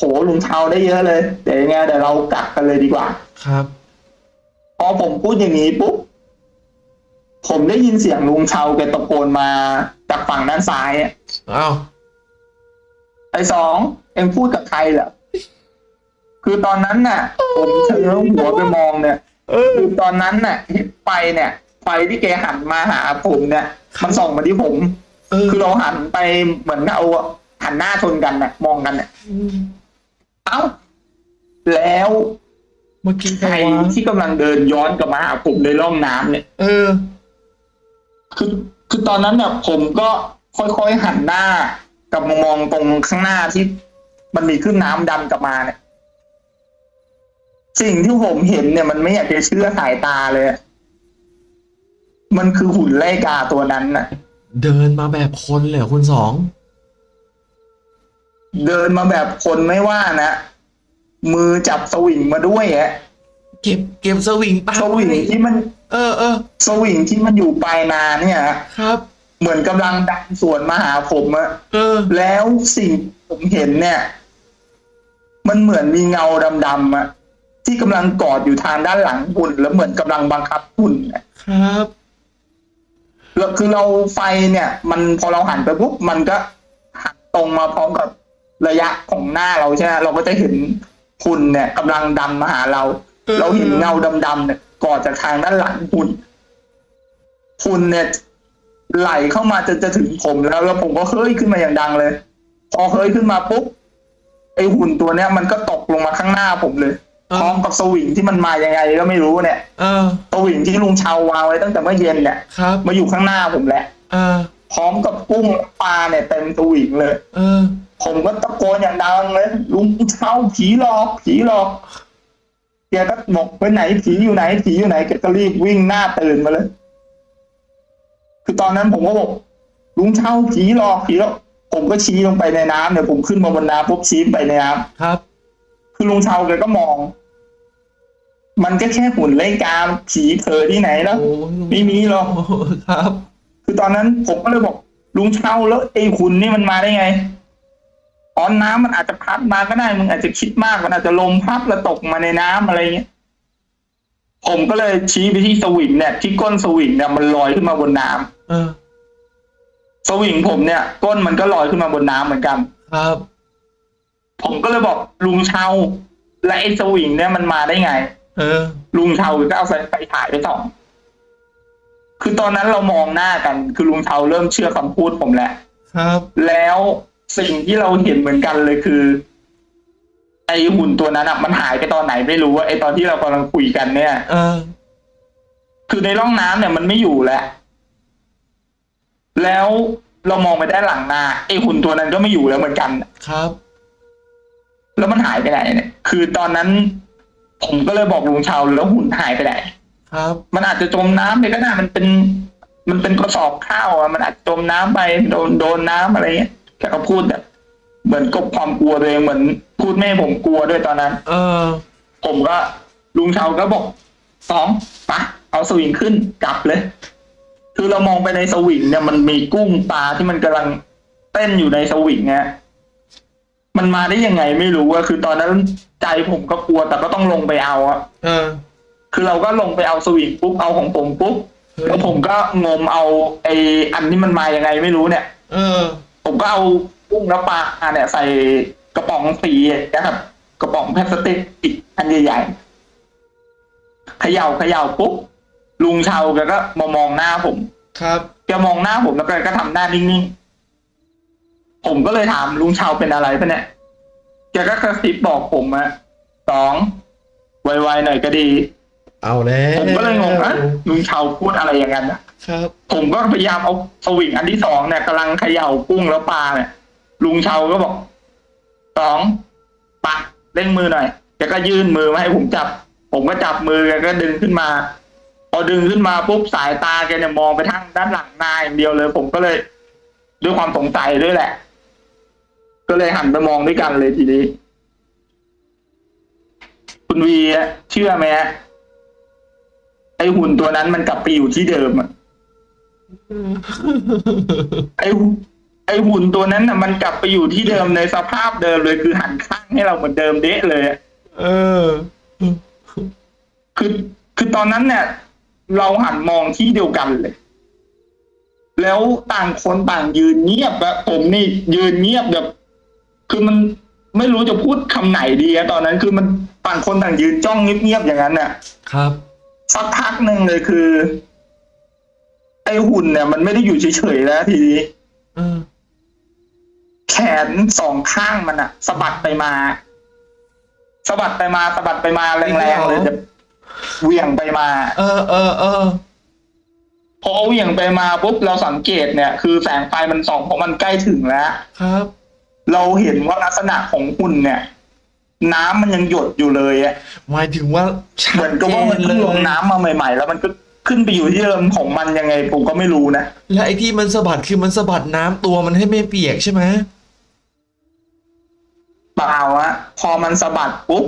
โหลุงเชาได้เยอะเลยเดี๋ยวยังไงเดี๋ยวเรากลับกันเลยดีกว่า ครับ พอผมพูดอย่างนี้ปุ๊บผมได้ยินเสียงลุงเชาแกตะโกนมาจากฝั่งด้านซ้ายอะอ้าวไอ้สองเอ็งพูดกับใครเหรอคือตอนนั้นน่ะ ผมเชิงหัวไปมองเนี่ยเออคือตอนนั้นน่ะเห็นไฟเนี่ย ไฟที่แกหันมาหาผมเนี่ย มันส่องมาที่ผม เออคือเราหันไปเหมือนเอาหันหน้าชนกันน่ะ มองกันน่ะ เอ้า แล้วเมื่อกี้ใคใครรวะที่กำลังเดินย้อนกลับมาหาผมในร่องน้ำเนี่ย เออ คือคือตอนนั้นเนี่ยผมก็ค่อยๆหันหน้ากลับมามองตรงข้างหน้าที่ มันมีขึ้นน้ำดันกลับมาเนี่ย สิ่งที่ผมเห็นเนี่ย มันไม่อยากจะเชื่อสายตาเลยอะมันคือหุ่นไล่กาตัวนั้นน่ะ เดินมาแบบคนเลยเหรอคุณสอง เดินมาแบบคนไม่ว่านะมือจับสวิงมาด้วยอะเก็บเก็บสวิงตาสวิงที่มัน เออเออสวิงที่มันอยู่ปลายนาเนี่ยครับ เหมือนกำลังดันสวนมาหาผมอะเออ แล้วสิ่งผมเห็นเนี่ย มันเหมือนมีเงาดำๆอะที่กำลังกอดอยู่ทางด้านหลังหุ่นแล้วเหมือนกำลังบังคับหุ่นอะครับแล้วคือเราไฟเนี่ย มันพอเราหันไปปุ๊บมันก็หันตรงมาพร้อมกับ ระยะของหน้าเราใช่ไหมเราก็จะเห็นหุ่นเนี่ยกำลังดันมาหาเราเออเราเห็นเงาดำๆเนี่ยกอดจากทางด้านหลังหุ่นหุ่นเนี่ยไหลเข้ามาจนจะถึงผมแล้วแล้วผมก็เฮ้ยขึ้นมาอย่างดังเลย พอเฮ้ยขึ้นมาปุ๊บไอหุ่นตัวเนี้ยมันก็ตกลงมาข้างหน้าผมเลยเออพร้อมกับสวิงที่มันมายังไงก็ไม่รู้เนี่ยเออสวิงที่ลุงเชาวางไว้ตั้งแต่เมื่อเย็นเนี่ยครับมาอยู่ข้างหน้าผมแหละเออพร้อมกับกุ้งปลาเนี่ยเต็มสวิงเลยเออ ผมก็ตะโกนอย่างดังเลยลุงเช่าผีหลอก ผีหลอกแกก็บอกไปไหนผีอยู่ไหนผีอยู่ไหนแกก็รีบวิ่งหน้าตื่นมาเลย คือตอนนั้นผมก็บอกลุงเช่าผีหลอกผีหลอกผมก็ชี้ลงไปในน้ำเนี่ยผมขึ้นมาบนน้ำปุ๊บชี้ไปในน้ำครับ คือลุงเช่าแกก็มอง มันก็แค่หุ่นเล่นกามผีเธอที่ไหนแล้วโอ้ไม่มีหรอกโครับ คือตอนนั้นผมก็เลยบอก ลุงเช่าแล้วไอ้คุณนี่มันมาได้ไง อ๋อน้ำมันอาจจะพัดมาก็ได้มึงอาจจะคิดมากมันอาจจะลมพัดแล้วตกมาในน้ำอะไรเงี้ยผมก็เลยชี้ไปที่สวิงเนี่ยที่ก้นสวิงเนี่ยมันลอยขึ้นมาบนน้ำเออ สวิงผมเนี่ย ก้นมันก็ลอยขึ้นมาบนน้ำเหมือนกัน ครับ ผมก็เลยบอกลุงเช่าและไอ้สวิงเนี่ยมันมาได้ไง เออ ลุงเชาก็เอาไฟไปถ่ายไปส่องคือตอนนั้นเรามองหน้ากัน คือลุงเชาเริ่มเชื่อคำพูดผมแล้วครับ แล้ว สิ่งที่เราเห็นเหมือนกันเลยคือไอไอหุ่นตัวนั้นอะ มันหายไปตอนไหนไม่รู้ว่าไอตอนที่เรากำลังคุยกันเนี่ย เออ คือในร่องน้ำเนี่ยมันไม่อยู่แล้ว แล้วเรามองไปด้านหลังนาไอหุ่นตัวนั้นก็ไม่อยู่แล้วเหมือนกัน ครับ แล้วมันหายไปไหนเนี่ย คือตอนนั้น ผมก็เลยบอกลุงชาวแล้วหุ่นหายไปไหนครับ มันอาจจะจมน้ำไปก็ได้มันเป็น มันเป็นกระสอบข้าวอะมันอาจจะจมน้ำไปโดนโดนน้ำอะไรเงี้ย แกก็พูดแบบ เหมือนกบความกลัวตัวเองเหมือนพูดไม่ให้ผมกลัวด้วยตอนนั้น เออ ผมก็ลุงชาวก็บอกสองปะเอาสวิงขึ้นกลับเลย คือเรามองไปในสวิงเนี่ยมันมีกุ้งปลาที่มันกำลังเต้นอยู่ในสวิงเนี่ยมันมาได้ยังไงไม่รู้อะคือตอนนั้นใจผมก็กลัวแต่ก็ต้องลงไปเอาอะเออ คือเราก็ลงไปเอาสวิงปุ๊บเอาของผมปุ๊บเฮ้ยแล้วผมก็งมเอาไออันที่มันมายังไงไม่รู้เนี่ย เออ ผมก็เอากุ้งและปลาเนี่ยใส่กระป๋องสีนะครับ กระป๋องพลาสติกอีกอันใหญ่ๆเขย่าเขย่าปุ๊บลุงชาวแกก็มามองหน้าผม ครับแกมองหน้าผมแล้วแกก็ทำหน้านิ่งๆผมก็เลยถามลุงชาวเป็นอะไรปะเนี่ยแกก็กระซิบบอกผมอะสองไวๆหน่อยก็ดี เอาแล้วผมก็เลยงงอะลุงชาวพูดอะไรอย่างนั้นนะ ครับ ผมก็พยายามเอาสวิงอันที่สองเนี่ยกำลังเขย่ากุ้งแล้วปลาเนี่ย ลุงเชาก็บอกสองปะเร่งมือหน่อยแกก็ยื่นมือมาให้ผมจับ ผมก็จับมือแกก็ดึงขึ้นมา พอดึงขึ้นมาปุ๊บสายตาแกเนี่ยมองไปทางด้านหลังนาอย่างเดียวเลย ผมก็เลย ด้วยความสงสัยด้วยแหละ ก็เลยหันไปมองด้วยกันเลยทีนี้ คุณวีเชื่อไหมไอหุ่นตัวนั้นมันกลับไปอยู่ที่เดิมอะ ไอหุ่นไอหุ่นตัวนั้นน่ะ มันกลับไปอยู่ที่เดิมในสภาพเดิมเลยคือหันข้างให้เราเหมือนเดิมเดะเลยอะเออ คือคือตอนนั้นเนี่ย เราหันมองที่เดียวกันเลย แล้วต่างคนต่างยืนเงียบอะผมนี่ยืนเงียบแบบ คือมันไม่รู้จะพูดคำไหนดีอะตอนนั้นคือมันต่างคนต่างยืนจ้องเงียบๆอย่างนั้นน่ะ ครับ สักพักหนึ่งเลยคือไอหุ่นเนี่ยมันไม่ได้อยู่เฉยๆแล้วทีนี้เออแขนสองข้างมันอะสะบัดไปมาสะบัดไปมาสะบัดไปมาแรงๆเลยแบบเหวี่ยงไปมา เออเออเออพอเหวี่ยงไปมาปุ๊บเราสังเกตเนี่ย คือแสงไฟมันส่องเพราะมันใกล้ถึงแล้ว ครับ เราเห็นว่าลักษณะของหุ่นเนี่ย น้ำมันยังหยดอยู่เลยอะหมายถึงว่าชัเหมืดอนกับเจว่ามันนเลเพิ่งลงยน้ำมาใหม่ ๆ แล้วมันก็ ขึ้นไปอยู่ที่เดิมของมันยังไงผมก็ไม่รู้นะ และไอ้ที่มันสะบัดคือมันสะบัดน้ำตัวมันให้ไม่เปียกใช่ไหมเปล่าอะพอมันสะบัดปุ๊บ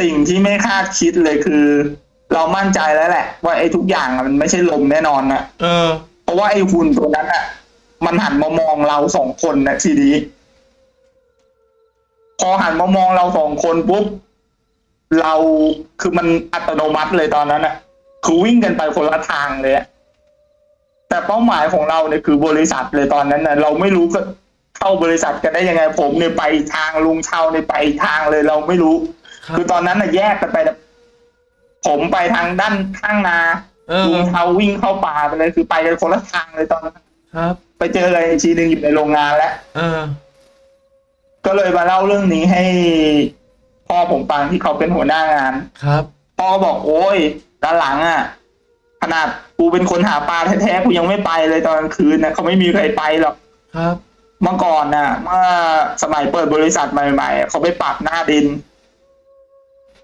สิ่งที่ไม่คาดคิดเลยคือ เรามั่นใจแล้วแหละ ว่าไอ้ทุกอย่างอะมันไม่ใช่ลมแน่นอนนะเออ เพราะว่าไอ้หุ่นตัวนั้นอะมันหันมามองเราสองคนนะทีนี้พอหันมามองเราสองคนปุ๊บเราคือมันอัตโนมัติเลยตอนนั้นอะ คือวิ่งกันไปคนละทางเลยอะแต่เป้าหมายของเราเนี่ยคือบริษัทเลยตอนนั้นนะเราไม่รู้ก็เข้าบริษัทกันได้ยังไง ผมเนี่ยไปอีกทางลุงเชาเนี่ยไปอีกทางเลยเราไม่รู้ครับคือตอนนั้นน่ะแยกกันไปนะผมไปทางด้านข้างนาเออลุงเชาวิ่งเข้าป่าไปเลย คือไปกันคนละทางเลยตอนนั้นครับ ไปเจอกันอีกทีหนึ่งอยู่ในโรงงานแล้วเออก็เลยมาเล่าเรื่องนี้ให้พ่อผมฟังที่เขาเป็นหัวหน้างานครับพ่อก็บอกโอ้ย ด้านหลังอะขนาดกูเป็นคนหาปลาแท้ๆกูยังไม่ไปเลยตอนกลางคืนนะเขาไม่มีใครไปหรอกครับ เมื่อก่อนน่ะ เมื่อสมัยเปิดบริษัทใหม่ๆเขาไปปรับหน้าดิน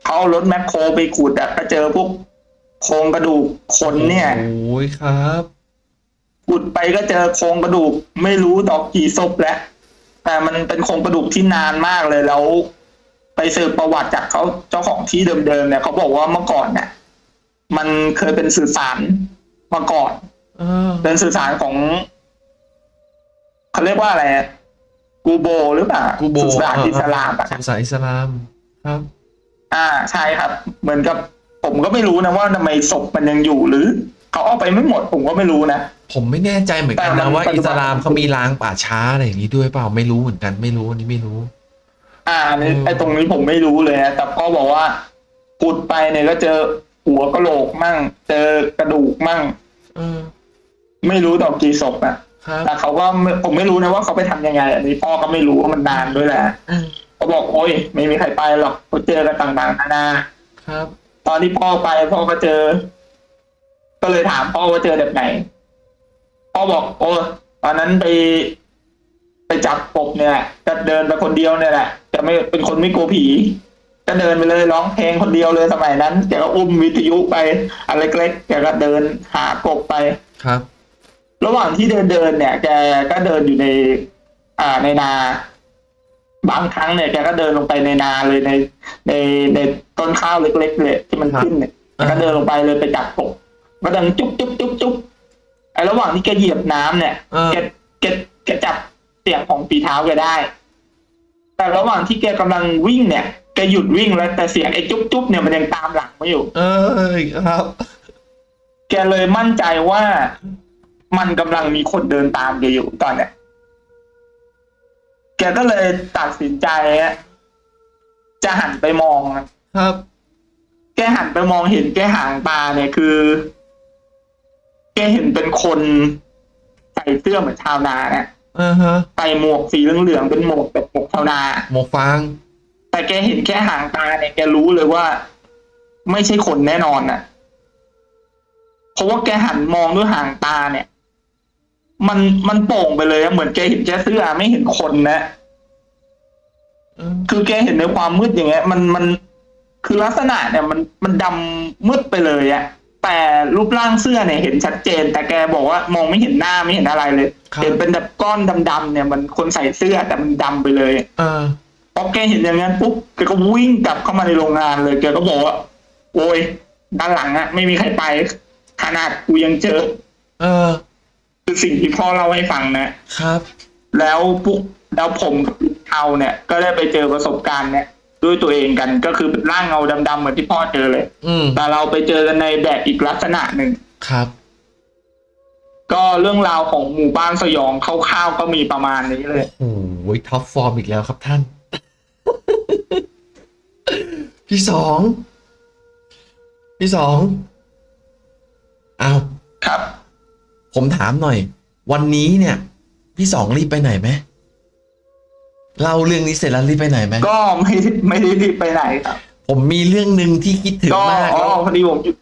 เขาเอารถแมคโครไปขุดอะก็เจอพวกโครงกระดูกคนเนี่ยโอ้ยครับขุดไปก็เจอโครงกระดูก ไม่รู้ดอกกี่ศพแล้วแต่มันเป็นโครงกระดูกที่นานมากเลยแล้ว ไปสืบประวัติจากเขาเจ้าของที่เดิมๆเนี่ยเขาบอกว่าเมื่อก่อนเนี่ย มันเคยเป็นสื่อสารมาก่อนเออเป็นสื่อสารของเขาเรียกว่าอะไรอะกูโบหรือเปล่ากูโบสื่อสารอิสลามอะสื่อสารอิสลามครับ อ่าใช่ครับ เหมือนกับ ผมก็ไม่รู้นะว่าทำไมศพมันยังอยู่หรือเขาเอาไปไม่หมดผมก็ไม่รู้นะผมไม่แน่ใจเหมือนกันแต่นะมันว่าปัจจุอิบันสลามเขามีล้างป่าช้าอะไรอย่างนี้ด้วยเปล่าไม่รู้เหมือนกันไม่รู้อันนี้ไม่รู้ อ่าอันนี้อืมไอ้ตรงนี้ผมไม่รู้เลยนะแต่พ่อบอกว่าขุดไปเนี่ยก็เจอ หัวกะโหลกมั่ง เจอกระดูกมั่งเออไม่รู้ดอกกี่ศพอะครับแต่เขาก็ไม่ผมไม่รู้นะว่าเขาไปทำยังไง อันนี้พ่อก็ไม่รู้ว่ามันนานด้วยแหละอืมพเขาบอกโอ้ยไม่มีใครไปหรอกเขาเจอกันต่างๆนานา ครับตอนที่พ่อไปพ่อก็เจอ ก็เลยถามพ่อว่าเจอแบบไหน พ่อบอกโอ้ตอนนั้นไป ไปจับกบเนี่ยแหละก็เดินไปคนเดียวเนี่ยแหละแต่ไม่เป็นคนไม่กลัวผี ก็เดินไปเลยร้องเพลงคนเดียวเลยสมัยนั้นแกก็อุ้มวิทยุไปอันเล็กๆแกก็เดินหากบไปครับ ระหว่างที่เดินเดินเนี่ย แกก็เดินอยู่ใน อ่าในนา บางครั้งเนี่ยแกก็เดินลงไปในนาเลยใน ในในต้นข้าวเล็กๆเลยที่มันครับขึ้นเนี่ยอ่าแกก็เดินลงไปเลยไปจับกบก็ดังจุ๊บจุ๊บจุ๊บจุ๊บไอ้ระหว่างที่แกเหยียบน้ำเนี่ยเออแกแกแกจับเสียงของฝีเท้าแกได้ แต่ระหว่างที่แกกำลังวิ่งเนี่ย แกหยุดวิ่งแล้ว แต่เสียงไอ้จุ๊บจุ๊บเนี่ยมันยังตามหลังมาอยู่ เออครับ แกเลยมั่นใจว่ามันกำลังมีคนเดินตามแกอยู่ตอนเนี้ยแกก็เลยตัดสินใจอะจะหันไปมองอะ ครับ แกหันไปมองเห็นแกหางตาเนี่ยคือ แกเห็นเป็นคนใส่เสื้อเหมือนชาวนาเนี่ยอ่าฮะใส่หมวกสีเหลืองๆเป็นหมวกแบบหมวกชาวนา หมวกฟาง แต่แกเห็นแค่หางตาเนี่ยแกรู้เลยว่า ไม่ใช่คนแน่นอนน่ะเพราะว่าแกหันมองด้วยหางตาเนี่ย มันมันโป่งไปเลยอะเหมือนแกเห็นแค่เสื้อไม่เห็นคนนะเออคือแกเห็นในความมืดอย่างเงี้ย มันมันคือลักษณะเนี่ยมันมันดำมืดไปเลยอะแต่รูปร่างเสื้อเนี่ยเห็นชัดเจน แต่แกบอกว่ามองไม่เห็นหน้าไม่เห็นอะไรเลยครับเห็นเป็นแบบก้อนดำๆเนี่ยมันคนใส่เสื้อแต่มันดำไปเลย เออ พอแกเห็นอย่างนั้นปุ๊บแกก็วิ่งกลับเข้ามาในโรงงานเลยแกก็บอกว่าโอ้ยด้านหลังอะไม่มีใครไป ขนาดกูยังเจอ เออ คือสิ่งที่พ่อเล่าให้ฟังนะครับ แล้วปุ๊บแล้วผมกับลุงเทาเนี่ย ก็ได้ไปเจอประสบการณ์เนี่ยด้วยตัวเองกันก็คือเป็นร่างเงาดำๆเหมือนที่พ่อเจอเลย อืมแต่เราไปเจอกันในแบบอีกลักษณะหนึ่งครับ ก็เรื่องราวของหมู่บ้านสยองคคร่าวๆก็มีประมาณนี้เลย โอ้โห top form อีกแล้วครับท่าน พี่สอง พี่สองเอาครับ ผมถามหน่อย วันนี้เนี่ย พี่สองรีบไปไหนไหมเล่าเรื่องนี้เสร็จแล้วรีบไปไหนไหมก็ไม่ไม่ได้รีบไปไหนครับ ผมมีเรื่องหนึ่งที่คิดถึงก็มากอ๋อแล้วพอดีผมอยู่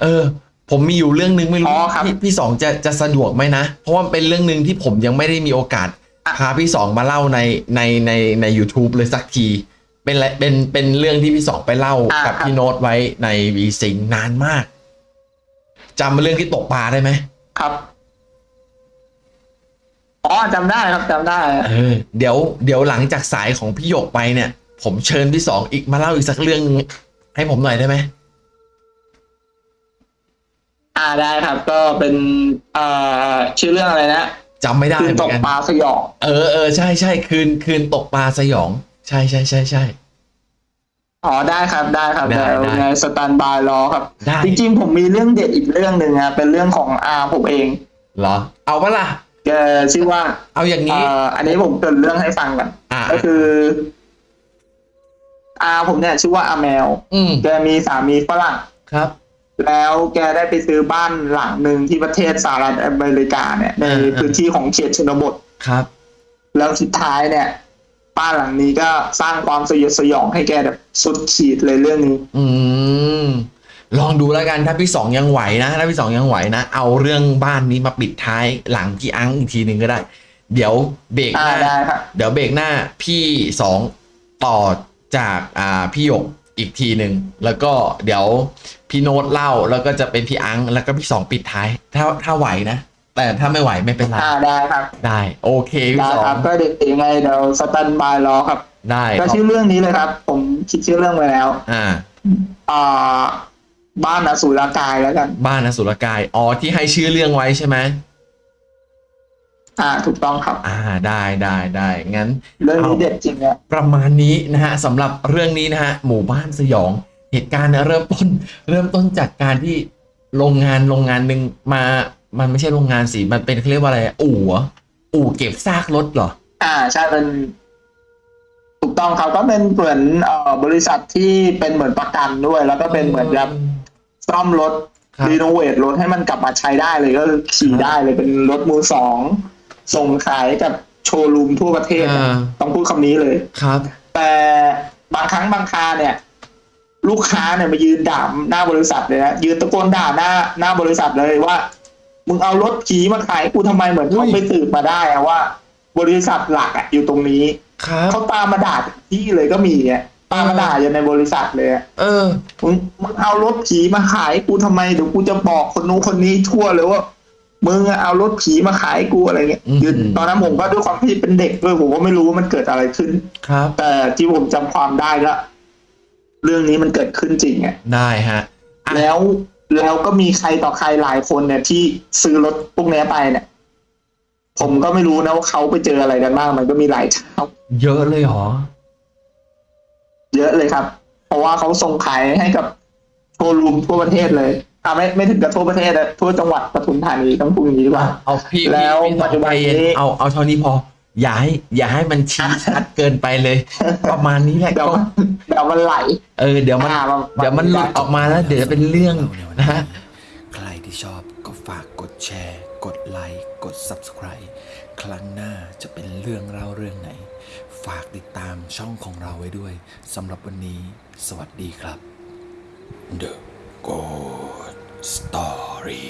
เออ ผมมีอยู่เรื่องหนึ่งไม่อ๋รู้อครับพี่พี่สองจะจะสะดวกไหมนะเพราะว่ามันเป็นเรื่องหนึ่งที่ผมยังไม่ได้มีโอกาสอะพาพี่สองมาเล่าในในในใน YouTube เลยสักที เป็นอะไรเป็นเป็นเรื่องที่พี่สองไปเล่าอ่ากับครับ พี่โน้ตไว้ในวีสิงนานมากจำเรื่องที่ตกปลาได้ไหมครับอ๋อจำได้ครับจำได้ เออเดี๋ยวเดี๋ยวหลังจากสายของพี่หยกไปเนี่ย ผมเชิญพี่สองอีกมาเล่าอีกสักเรื่องหนึ่งให้ผมหน่อยได้ไหมอ่าได้ครับ ก็เป็นเอ่อชื่อเรื่องอะไรนะจำไม่ได้คืนเหมืตอกนกันปลาสยองเออเออใช่ใช่คืนคืนตกปลาสยอง ใช่ใช่ใช่ใช่ อ๋อได้ครับได้ครับได้เดี๋ยวได้ในสแตนบายรอครับ ได้ จริง ๆ ผมมีเรื่องเด็ดอีกเรื่องหนึ่งอะเป็นเรื่องของอาผมเองเหรอ เอาปะล่ะ แกชื่อว่า เอาอย่างเอ่นี้ออันนี้ผมเกรินเรื่องให้ฟังก่อนอ่า ก็คืออาผมเนี่ยชื่อว่าอาแมว อืมแกมีสามีฝรั่ง ครับ แล้วแกได้ไปซื้อบ้านหลังหนึ่งที่ประเทศสหรัฐอเมริกาเนี่ย ในอ่าพื้นที่ของเขตชนบท ครับ แล้วสุดท้ายเนี่ย บ้านหลังนี้ก็สร้างความสยดสยองให้แกแบบสุดขีดเลยเรื่องนี้ อืมลองดูแล้วกันถ้าพี่สองยังไหวนะถ้าพี่สองยังไหวนะเอาเรื่องบ้านนี้มาปิดท้ายหลังพี่อังอีกทีหนึ่งก็ได้ เดี๋ยวเบรกอ่าหน้าได้ครับเดี๋ยวเบรกหน้าพี่สองต่อจากอ่าพี่หยกอีกทีหนึ่งแล้วก็เดี๋ยวพี่โน้ตเล่าแล้วก็จะเป็นพี่อังแล้วก็พี่สองปิดท้าย ถ้าถ้าไหวนะ แต่ถ้าไม่ไหวไม่เป็นไรอ่าได้ครับ ได้โอเคพี่ได้สอครังบก็เดี๋ยวยังไงเดี๋ยวสแตนบายรอครับ ได้ก็ขอบชื่อเรื่องนี้เลยครับ ผมคิดชื่อเรื่องไว้แล้ว อ่า อ่า บ้านอสูรกายแล้วกัน บ้านอสุรกาย อ๋อที่ให้ชื่อเรื่องไว้ใช่ไหมอ่า ถูกต้องครับ อ่าได้ได้ได้งั้น เรื่องนี้เอาเด็ดจริงอะประมาณนี้นะฮะสำหรับเรื่องนี้นะฮะหมู่บ้านสยอง เหตุการณ์เนี่ยเริ่มต้น เริ่มต้นจากการที่โรงงานโรงงานหนึ่งมา มันไม่ใช่โรงงานสิมันเป็นเขาเรียกว่าอะไรอู่เหรออู่เก็บซากรถเหรอ อ่าใช่เป็นถูกต้องครับก็เป็นเหมือนเอ่อบริษัทที่เป็นเหมือนประกันด้วย แล้วก็เป็นเหมือนแบบซ่อมรถครับ รีโนเวทรถให้มันกลับมาใช้ได้เลยก็คือขี่ได้เลยเป็นรถมือสองส่งขายกับโชว์รูมทั่วประเทศอะอ่า ต้องพูดคำนี้เลย ครับ แต่บางครั้งบางคราเนี่ย ลูกค้าเนี่ยมายืนด่าหน้าบริษัทเลยนะยืนตะโกนด่าหน้าหน้าบริษัทเลยว่า มึงเอารถผีมาขายกูทำไมเหมือนเขาไปสืบมาได้อะว่า บริษัทหลักอะอยู่ตรงนี้ครับเขาตามมาด่าถึงที่เลยก็มีอะตามมาด่าอยู่ในบริษัทเลยอะเออมึงมึงเอารถผีมาขายกูทำไมเดี๋ยวกูจะบอกคนนู้นคนนี้ทั่วเลยว่ามึงอะเอารถผีมาขายกูอะไรเงี้ยอืมยืนตอนนั้นผมก็ด้วยความที่เป็นเด็กด้วยผมก็ไม่รู้ว่ามันเกิดอะไรขึ้น ครับ แต่ที่ผมจำความได้ก็เรื่องนี้มันเกิดขึ้นจริงอะได้ฮะอะแล้ว แล้วก็มีใครต่อใครหลายคนเนี่ยที่ซื้อรถพวกเนี้ยไปเนี่ย ผมก็ไม่รู้นะว่าเขาไปเจออะไรกันบ้าง มันก็มีหลายเจ้าเยอะเลยเหรอ เยอะเลยครับ เพราะว่าเขาส่งขายให้กับโชว์รูมทั่วประเทศเลยอ่าไม่ไม่ถึงกับทั่วประเทศอะทั่วจังหวัดปทุมธานีต้องพูดอย่างนี้ดีกว่า เอาพี่แล้วพี่พี่ปัจจุบันใจเย็นนี้เอาเอาเท่านี้พอ อย่าให้อย่าให้มันชี้ชัดเกินไปเลย ประมาณนี้แหละเดี๋ยวก็มันเดี๋ยวมันไหลเออเดี๋ยวมันอ่ามันเดี๋ยวมันหลุดออกมาแล้ว เดี๋ยวจะเป็นเรื่องนะฮะ ใครที่ชอบก็ฝากกดแชร์ กดไลค์กด Subscribe ครั้งหน้าจะเป็นเรื่องเล่าเรื่องไหน ฝากติดตามช่องของเราไว้ด้วยสำหรับวันนี้สวัสดีครับ The Good Story